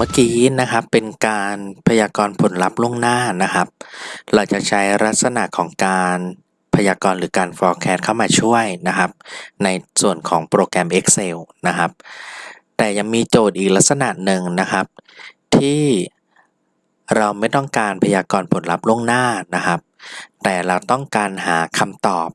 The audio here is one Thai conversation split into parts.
เมื่อกี้นะครับเป็นการพยากรณ์ผลลัพธ์ล่วงหน้านะครับ เราจะใช้ลักษณะของการพยากรณ์หรือการ forecast เข้ามาช่วยนะครับ ในส่วนของโปรแกรม Excel นะครับ แต่ยังมีโจทย์อีกลักษณะหนึ่งนะครับ ที่เราไม่ต้องการพยากรณ์ผลลัพธ์ล่วงหน้านะครับ แต่เราต้องการหาคำตอบ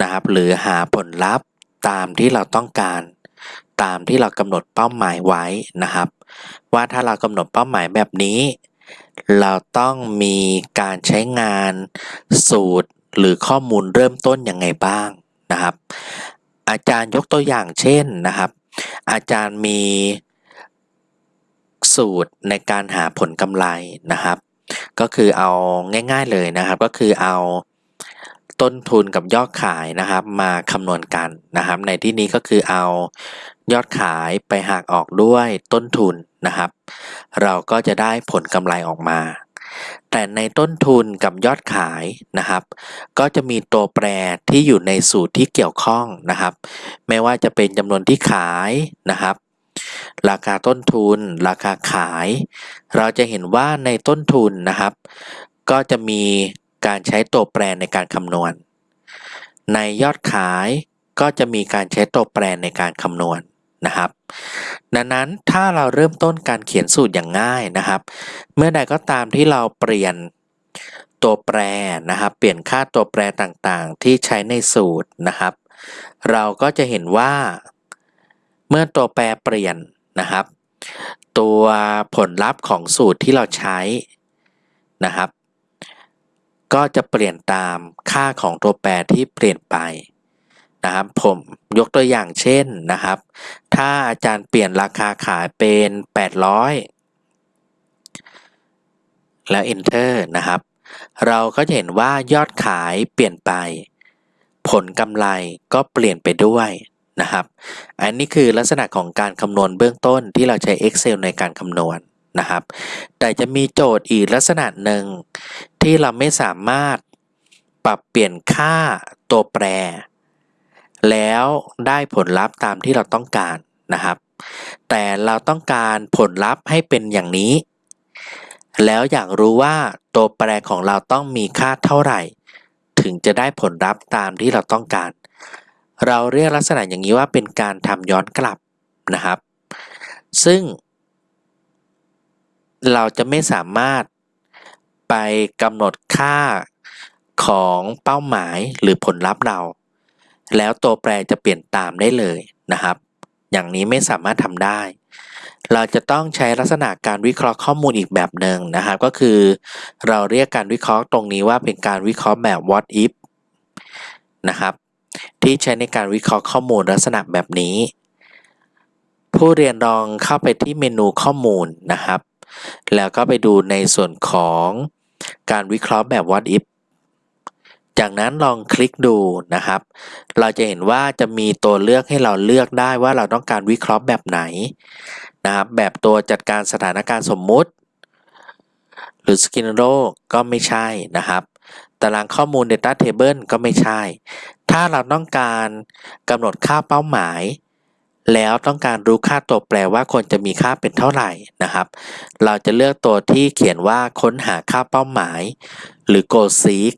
นะครับ หรือหาผลลัพธ์ตามที่เราต้องการ ตามที่เรากำหนดเป้าหมายไว้นะครับ ว่าถ้าเรากำหนดเป้าหมายแบบนี้ เราต้องมีการใช้งานสูตรหรือข้อมูลเริ่มต้นยังไงบ้างนะครับ อาจารย์ยกตัวอย่างเช่นนะครับ อาจารย์มีสูตรในการหาผลกำไรนะครับ ก็คือเอาง่าย ๆเลยนะครับ ก็คือเอาต้นทุนกับยอดขายนะครับ มาคำนวณกันนะครับ ในที่นี้ก็คือเอา ยอดขายไปหักออกด้วยต้นทุนนะครับ เราก็จะได้ผลกำไรออกมา แต่ในต้นทุนกับยอดขายนะครับ ก็จะมีตัวแปรที่อยู่ในสูตรที่เกี่ยวข้องนะครับ ไม่ว่าจะเป็นจำนวนที่ขายนะครับ ราคาต้นทุน ราคาขาย เราจะเห็นว่าในต้นทุนนะครับ ก็จะมีการใช้ตัวแปรในการคำนวณ ในยอดขายก็จะมีการใช้ตัวแปรในการคำนวณ นะครับ ดังนั้นถ้าเราเริ่มต้นการเขียนสูตรอย่างง่ายนะครับ เมื่อใดก็ตามที่เราเปลี่ยนตัวแปรนะครับ เปลี่ยนค่าตัวแปรต่างๆ ที่ใช้ในสูตรนะครับ เราก็จะเห็นว่า เมื่อตัวแปรเปลี่ยนนะครับ ตัวผลลัพธ์ของสูตรที่เราใช้นะครับ ก็จะเปลี่ยนตามค่าของตัวแปรที่เปลี่ยนไป นะครับผมยกตัวอย่างเช่นนะครับ ถ้าอาจารย์เปลี่ยนราคาขายเป็น 800 แล้ว enter นะครับ เราก็จะเห็นว่ายอดขายเปลี่ยนไป ผลกำไรก็เปลี่ยนไปด้วยนะครับ อันนี้คือลักษณะของการคำนวณเบื้องต้นที่เราใช้ Excel ในการคำนวณนะครับ แต่จะมีโจทย์อีกลักษณะหนึ่งที่เราไม่สามารถปรับเปลี่ยนค่าตัวแปร แล้วได้ผลลัพธ์ตามที่เราต้องการนะครับ แต่เราต้องการผลลัพธ์ให้เป็นอย่างนี้ แล้วอยากรู้ว่าตัวแปรของเราต้องมีค่าเท่าไหร่ ถึงจะได้ผลลัพธ์ตามที่เราต้องการ เราเรียกลักษณะอย่างนี้ว่าเป็นการทำย้อนกลับนะครับ ซึ่ง เราจะไม่สามารถไปกำหนดค่าของเป้าหมายหรือผลลัพธ์เรา แล้วตัวแปรจะเปลี่ยนตามได้เลยนะครับ อย่างนี้ไม่สามารถทำได้ เราจะต้องใช้ลักษณะการวิเคราะห์ข้อมูลอีกแบบหนึ่งนะครับ ก็คือ เราเรียกการวิเคราะห์ตรงนี้ว่าเป็นการวิเคราะห์แบบ what if นะครับที่ใช้ในการวิเคราะห์ข้อมูลลักษณะแบบนี้ ผู้เรียนลองเข้าไปที่เมนูข้อมูลนะครับ แล้วก็ไปดูในส่วนของการวิเคราะห์แบบ what if จากนั้นลองคลิกดูนะครับ เราจะเห็นว่าจะมีตัวเลือกให้เราเลือกได้ว่าเราต้องการวิเคราะห์แบบไหนนะครับ แบบตัวจัดการสถานการณ์สมมุติ หรือ scenario ก็ไม่ใช่นะครับ ตารางข้อมูล data table ก็ไม่ใช่ ถ้าเราต้องการกำหนดค่าเป้าหมาย แล้วต้องการรู้ค่าตัวแปรว่าควรจะมีค่าเป็นเท่าไหร่นะครับ เราจะเลือกตัวที่เขียนว่าค้นหาค่าเป้าหมาย หรือ go seek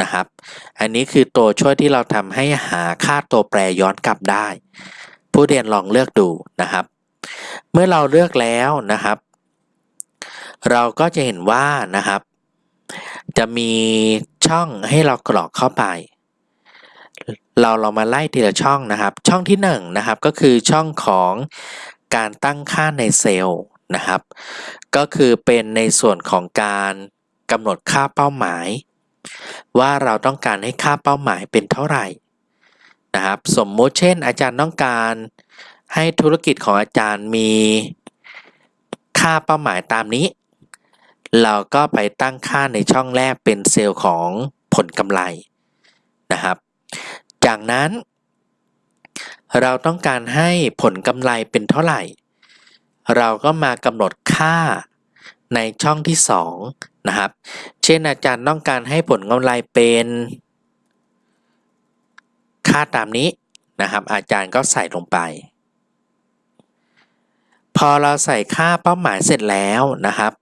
นะครับ อันนี้คือตัวช่วยที่เราทำให้หาค่าตัวแปรย้อนกลับได้ ผู้เรียนลองเลือกดูนะครับ เมื่อเราเลือกแล้วนะครับ เราก็จะเห็นว่านะครับ จะมีช่องให้เรากรอกเข้าไป เราเรามาไล่ทีละช่องนะครับ ช่องที่1นนะครับก็คือช่องของการตั้งค่าในเซลล์นะครับ ก็คือเป็นในส่วนของการกำหนดค่าเป้าหมาย ว่าเราต้องการให้ค่าเป้าหมายเป็นเท่าไหร่นะครับสมมติเช่น อาจารย์ต้องการให้ธุรกิจของอาจารย์มีค่าเป้าหมายตามนี้ เราก็ไปตั้งค่าในช่องแรกเป็นเซลล์ของผลกำไรนะครับ จากนั้น เราต้องการให้ผลกำไรเป็นเท่าไหร่ เราก็มากำหนดค่า ในช่องที่2นะครับ เช่นอาจารย์ต้องการให้ผลกำไรเป็นค่าตามนี้นะครับ อาจารย์ก็ใส่ลงไป พอเราใส่ค่าเป้าหมายเสร็จแล้วนะครับ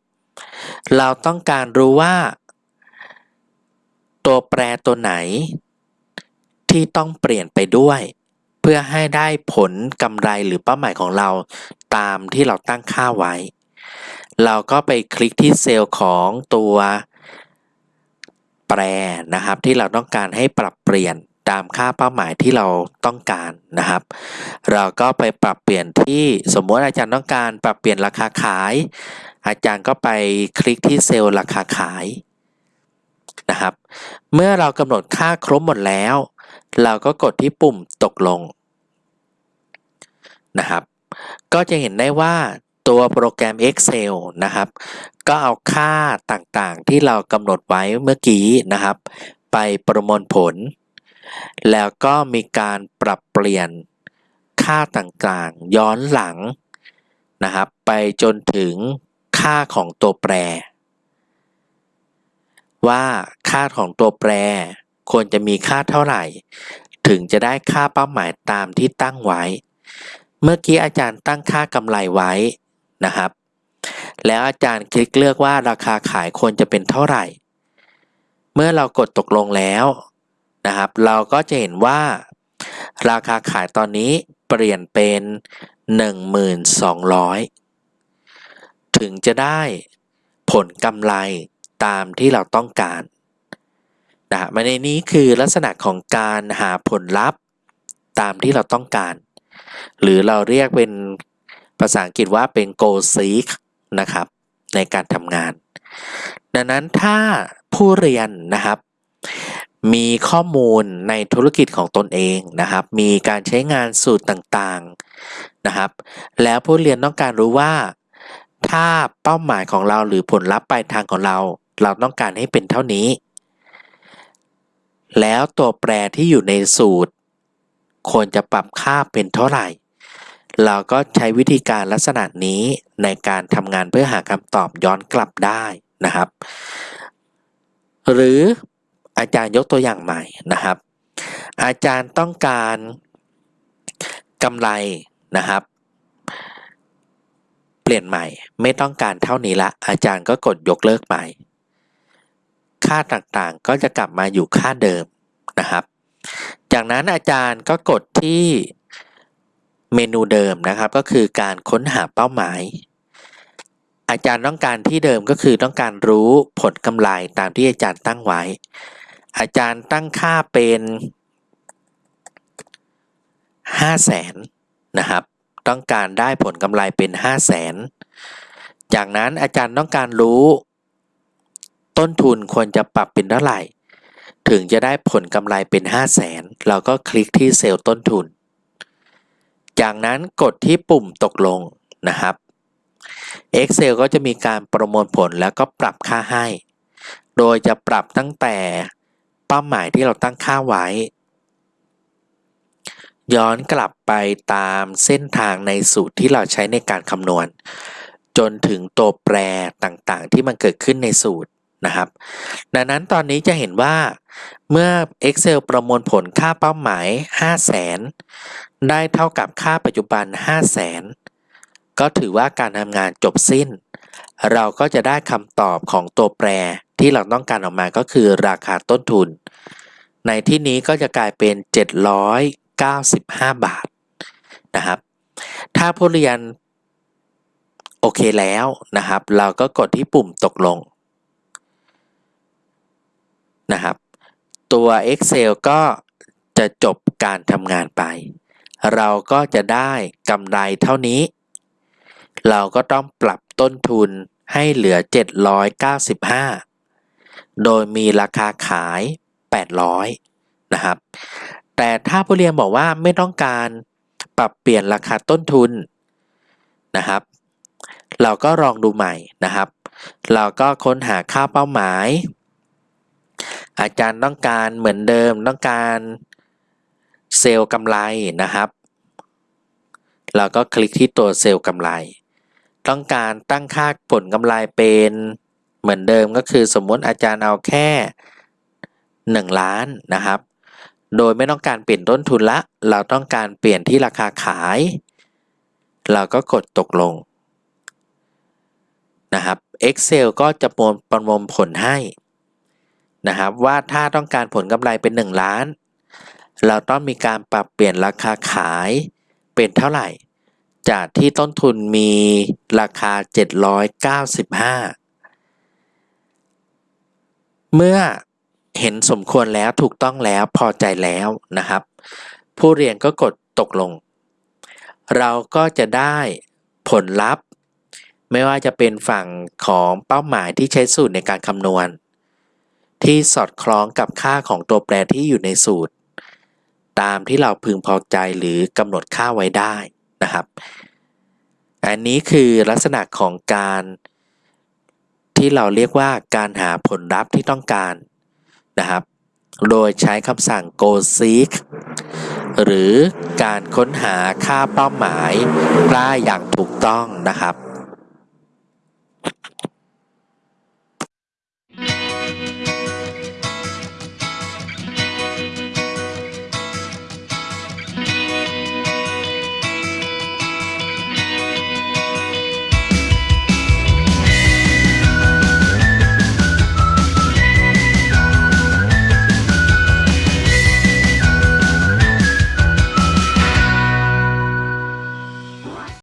เราต้องการรู้ว่า ตัวแปรตัวไหน ที่ต้องเปลี่ยนไปด้วย เพื่อให้ได้ผลกำไรหรือเป้าหมายของเราตามที่เราตั้งค่าไว้ เราก็ไปคลิกที่เซลล์ของตัวแปรนะครับ ที่เราต้องการให้ปรับเปลี่ยนตามค่าเป้าหมายที่เราต้องการนะครับ เราก็ไปปรับเปลี่ยนที่สมมติอาจารย์ต้องการปรับเปลี่ยนราคาขาย อาจารย์ก็ไปคลิกที่เซลล์ราคาขายนะครับ เมื่อเรากำหนดค่าครบหมดแล้ว เราก็กดที่ปุ่มตกลงนะครับ ก็จะเห็นได้ว่า ตัวโปรแกรม Excel นะครับ ก็เอาค่าต่างๆที่เรากำหนดไว้เมื่อกี้นะครับ ไปประมวลผล แล้วก็มีการปรับเปลี่ยนค่าต่างๆ ย้อนหลังนะครับ ไปจนถึงค่าของตัวแปร ว่าค่าของตัวแปร ควรจะมีค่าเท่าไหร่ ถึงจะได้ค่าเป้าหมายตามที่ตั้งไว้ เมื่อกี้อาจารย์ตั้งค่ากำไรไว้ นะครับ แล้วอาจารย์คลิกเลือกว่าราคาขายควรจะเป็นเท่าไหร่ เมื่อเรากดตกลงแล้วนะครับ เราก็จะเห็นว่า ราคาขายตอนนี้เปลี่ยนเป็น 1,200 ถึงจะได้ผลกำไรตามที่เราต้องการนะมาในนี้คือลักษณะของการหาผลลัพธ์ตามที่เราต้องการ หรือเราเรียกเป็น ภาษาอังกฤษว่าเป็น goal seek นะครับในการทำงาน ดังนั้นถ้าผู้เรียนนะครับ มีข้อมูลในธุรกิจของตนเองนะครับ มีการใช้งานสูตรต่างๆนะครับ แล้วผู้เรียนต้องการรู้ว่า ถ้าเป้าหมายของเราหรือผลลัพธ์ปลายทางของเรา เราต้องการให้เป็นเท่านี้ แล้วตัวแปรที่อยู่ในสูตร ควรจะปรับค่าเป็นเท่าไหร่ เราก็ใช้วิธีการลักษณะนี้ในการทำงานเพื่อหาคำตอบย้อนกลับได้นะครับ หรืออาจารย์ยกตัวอย่างใหม่นะครับ อาจารย์ต้องการกำไรนะครับ เปลี่ยนใหม่ไม่ต้องการเท่านี้ละ อาจารย์ก็กดยกเลิกใหม่ค่าต่างๆก็จะกลับมาอยู่ค่าเดิมนะครับ จากนั้นอาจารย์ก็กดที่ เมนูเดิมนะครับก็คือการค้นหาเป้าหมาย อาจารย์ต้องการที่เดิมก็คือต้องการรู้ผลกำไรตามที่อาจารย์ตั้งไว้ อาจารย์ตั้งค่าเป็น5 0 0แสนนะครับ ต้องการได้ผลกำไรเป็น 5 0 0แสนจากนั้นอาจารย์ต้องการรู้ ต้นทุนควรจะปรับเป็นเท่าไหร่ ถึงจะได้ผลกำไรเป็น 5 0 0แสนเราก็คลิกที่เซลล์ต้นทุน จากนั้นกดที่ปุ่มตกลงนะครับ Excel ก็จะมีการประมวลผลแล้วก็ปรับค่าให้ โดยจะปรับตั้งแต่เป้าหมายที่เราตั้งค่าไว้ ย้อนกลับไปตามเส้นทางในสูตรที่เราใช้ในการคำนวณ จนถึงตัวแปรต่างๆ ที่มันเกิดขึ้นในสูตร นะครับ ดังนั้นตอนนี้จะเห็นว่าเมื่อ Excel ประมวลผลค่าเป้าหมาย 5 0 0แสนได้เท่ากับค่าปัจจุบัน 5 0 0แสนก็ถือว่าการทำงานจบสิ้น เราก็จะได้คำตอบของตัวแปรที่เราต้องการออกมาก็คือราคาต้นทุน ในที่นี้ก็จะกลายเป็น 795 บาทนะครับ ถ้าผู้เรียนโอเคแล้วนะครับ เราก็กดที่ปุ่มตกลง นะครับ ตัว Excel ก็จะจบการทำงานไป เราก็จะได้กำไรเท่านี้ เราก็ต้องปรับต้นทุนให้เหลือ 795 โดยมีราคาขาย 800 นะครับ แต่ถ้าผู้เรียนบอกว่าไม่ต้องการปรับเปลี่ยนราคาต้นทุนนะครับ เราก็ลองดูใหม่นะครับ เราก็ค้นหาค่าเป้าหมาย อาจารย์ต้องการเหมือนเดิมต้องการเซลล์กำไรนะครับ เราก็คลิกที่ตัวเซลล์กำไร ต้องการตั้งค่าผลกำไรเป็นเหมือนเดิมก็คือสมมติอาจารย์เอาแค่ 1 ล้านนะครับ โดยไม่ต้องการเปลี่ยนต้นทุนละ เราต้องการเปลี่ยนที่ราคาขาย เราก็กดตกลงนะครับ Excel ก็จะประมวลผลให้ นะครับว่าถ้าต้องการผลกำไรเป็น 1 ล้าน เราต้องมีการปรับเปลี่ยนราคาขายเป็นเท่าไหร่ จากที่ต้นทุนมีราคา 795 เมื่อเห็นสมควรแล้วถูกต้องแล้วพอใจแล้วนะครับ ผู้เรียนก็กดตกลง เราก็จะได้ผลลัพธ์ ไม่ว่าจะเป็นฝั่งของเป้าหมายที่ใช้สูตรในการคำนวณ ที่สอดคล้องกับค่าของตัวแปรที่อยู่ในสูตร ตามที่เราพึงพอใจหรือกำหนดค่าไว้ได้นะครับ อันนี้คือลักษณะของการที่เราเรียกว่าการหาผลลัพธ์ที่ต้องการนะครับ โดยใช้คำสั่ง go seek หรือการค้นหาค่าเป้าหมายได้อย่างถูกต้องนะครับ